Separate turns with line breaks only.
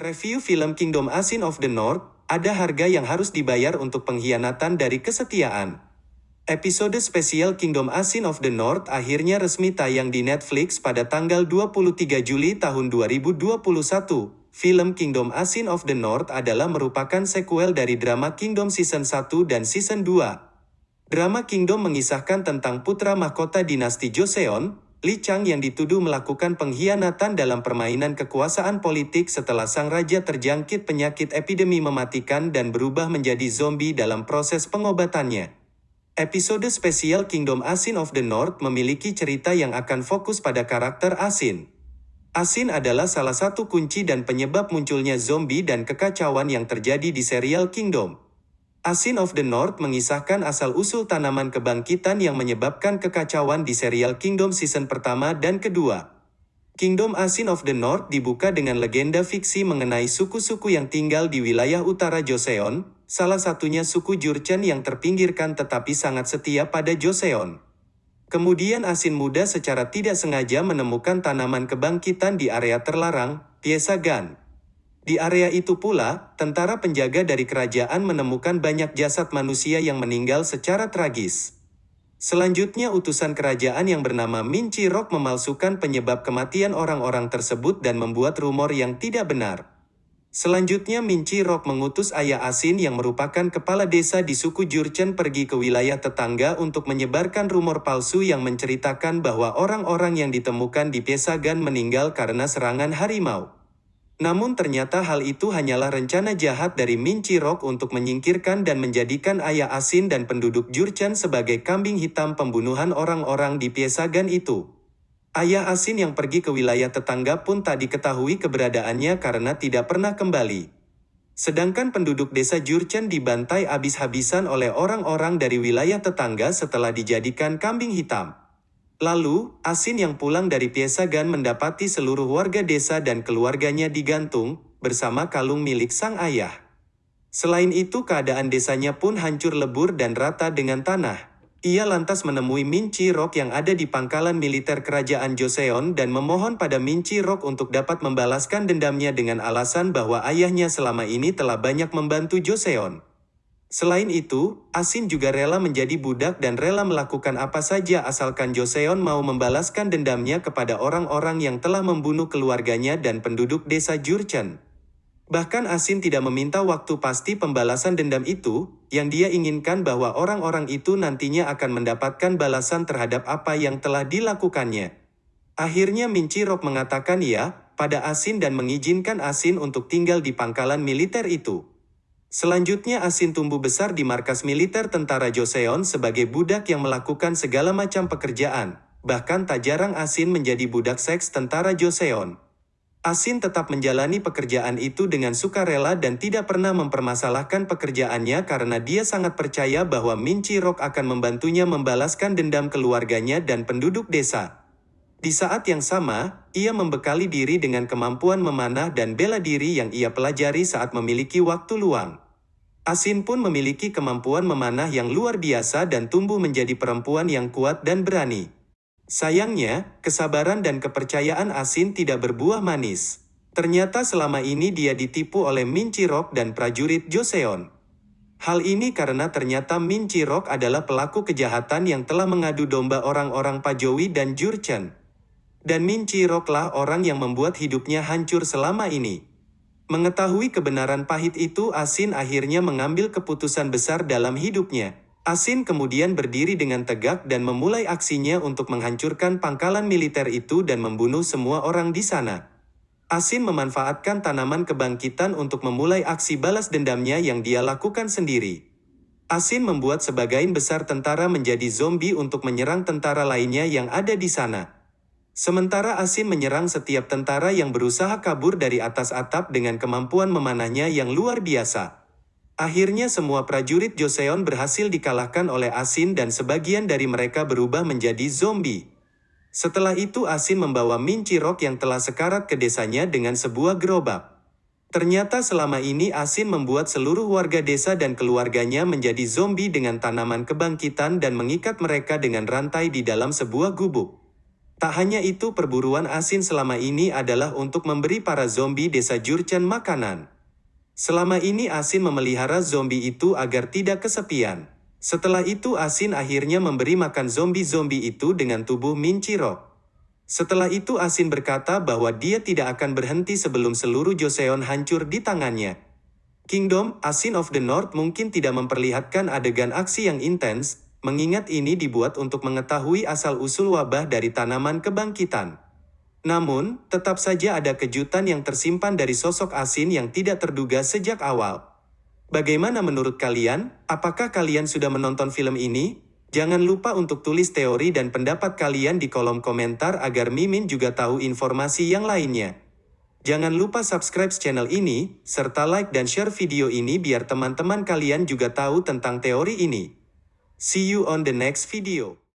Review film Kingdom Asin of the North, ada harga yang harus dibayar untuk pengkhianatan dari kesetiaan. Episode spesial Kingdom Asin of the North akhirnya resmi tayang di Netflix pada tanggal 23 Juli tahun 2021. Film Kingdom Asin of the North adalah merupakan sequel dari drama Kingdom Season 1 dan Season 2. Drama Kingdom mengisahkan tentang putra mahkota dinasti Joseon, Li Chang yang dituduh melakukan pengkhianatan dalam permainan kekuasaan politik setelah sang raja terjangkit penyakit epidemi mematikan dan berubah menjadi zombie dalam proses pengobatannya. Episode spesial Kingdom Asin of the North memiliki cerita yang akan fokus pada karakter Asin. Asin adalah salah satu kunci dan penyebab munculnya zombie dan kekacauan yang terjadi di serial Kingdom. Asin of the North mengisahkan asal-usul tanaman kebangkitan yang menyebabkan kekacauan di serial Kingdom season pertama dan kedua. Kingdom Asin of the North dibuka dengan legenda fiksi mengenai suku-suku yang tinggal di wilayah utara Joseon, salah satunya suku Jurchen yang terpinggirkan tetapi sangat setia pada Joseon. Kemudian Asin muda secara tidak sengaja menemukan tanaman kebangkitan di area terlarang, Piesagan. Di area itu pula, tentara penjaga dari kerajaan menemukan banyak jasad manusia yang meninggal secara tragis. Selanjutnya utusan kerajaan yang bernama Min Chi-rok memalsukan penyebab kematian orang-orang tersebut dan membuat rumor yang tidak benar. Selanjutnya Min Chi-rok mengutus ayah Asin yang merupakan kepala desa di suku Jurchen pergi ke wilayah tetangga untuk menyebarkan rumor palsu yang menceritakan bahwa orang-orang yang ditemukan di Piesagan meninggal karena serangan harimau. Namun ternyata hal itu hanyalah rencana jahat dari Min Chirok untuk menyingkirkan dan menjadikan ayah Asin dan penduduk Jurchen sebagai kambing hitam pembunuhan orang-orang di Piesagan itu. Ayah Asin yang pergi ke wilayah tetangga pun tak diketahui keberadaannya karena tidak pernah kembali. Sedangkan penduduk desa Jurchen dibantai habis-habisan oleh orang-orang dari wilayah tetangga setelah dijadikan kambing hitam. Lalu, Asin yang pulang dari Piesagan mendapati seluruh warga desa dan keluarganya digantung, bersama kalung milik sang ayah. Selain itu keadaan desanya pun hancur lebur dan rata dengan tanah. Ia lantas menemui Min Chi Rok yang ada di pangkalan militer kerajaan Joseon dan memohon pada Min Chi Rok untuk dapat membalaskan dendamnya dengan alasan bahwa ayahnya selama ini telah banyak membantu Joseon. Selain itu, Asin juga rela menjadi budak dan rela melakukan apa saja asalkan Joseon mau membalaskan dendamnya kepada orang-orang yang telah membunuh keluarganya dan penduduk desa Jurchen. Bahkan Asin tidak meminta waktu pasti pembalasan dendam itu, yang dia inginkan bahwa orang-orang itu nantinya akan mendapatkan balasan terhadap apa yang telah dilakukannya. Akhirnya Mincirok mengatakan ya pada Asin dan mengizinkan Asin untuk tinggal di pangkalan militer itu. Selanjutnya Asin tumbuh besar di markas militer tentara Joseon sebagai budak yang melakukan segala macam pekerjaan. Bahkan tak jarang Asin menjadi budak seks tentara Joseon. Asin tetap menjalani pekerjaan itu dengan sukarela dan tidak pernah mempermasalahkan pekerjaannya karena dia sangat percaya bahwa Min Chi-rok akan membantunya membalaskan dendam keluarganya dan penduduk desa. Di saat yang sama, ia membekali diri dengan kemampuan memanah dan bela diri yang ia pelajari saat memiliki waktu luang. Asin pun memiliki kemampuan memanah yang luar biasa dan tumbuh menjadi perempuan yang kuat dan berani. Sayangnya, kesabaran dan kepercayaan Asin tidak berbuah manis. Ternyata selama ini dia ditipu oleh Min Chirok dan prajurit Joseon. Hal ini karena ternyata Min Chirok adalah pelaku kejahatan yang telah mengadu domba orang-orang Pajowi dan Jurchen. Dan Min Chiroklah orang yang membuat hidupnya hancur selama ini. Mengetahui kebenaran pahit itu Asin akhirnya mengambil keputusan besar dalam hidupnya. Asin kemudian berdiri dengan tegak dan memulai aksinya untuk menghancurkan pangkalan militer itu dan membunuh semua orang di sana. Asin memanfaatkan tanaman kebangkitan untuk memulai aksi balas dendamnya yang dia lakukan sendiri. Asin membuat sebagian besar tentara menjadi zombie untuk menyerang tentara lainnya yang ada di sana. Sementara Asin menyerang setiap tentara yang berusaha kabur dari atas atap dengan kemampuan memanahnya yang luar biasa. Akhirnya semua prajurit Joseon berhasil dikalahkan oleh Asin dan sebagian dari mereka berubah menjadi zombie. Setelah itu Asin membawa Min Chirok yang telah sekarat ke desanya dengan sebuah gerobak. Ternyata selama ini Asin membuat seluruh warga desa dan keluarganya menjadi zombie dengan tanaman kebangkitan dan mengikat mereka dengan rantai di dalam sebuah gubuk. Tak hanya itu perburuan asin selama ini adalah untuk memberi para zombie desa Jurchen makanan. Selama ini asin memelihara zombie itu agar tidak kesepian. Setelah itu asin akhirnya memberi makan zombie-zombie itu dengan tubuh Min Chirok. Setelah itu asin berkata bahwa dia tidak akan berhenti sebelum seluruh Joseon hancur di tangannya. Kingdom, Asin of the North mungkin tidak memperlihatkan adegan aksi yang intens, mengingat ini dibuat untuk mengetahui asal-usul wabah dari tanaman kebangkitan. Namun, tetap saja ada kejutan yang tersimpan dari sosok asin yang tidak terduga sejak awal. Bagaimana menurut kalian? Apakah kalian sudah menonton film ini? Jangan lupa untuk tulis teori dan pendapat kalian di kolom komentar agar Mimin juga tahu informasi yang lainnya. Jangan lupa subscribe channel ini, serta like dan share video ini biar teman-teman kalian juga tahu tentang teori ini. See you on the next video.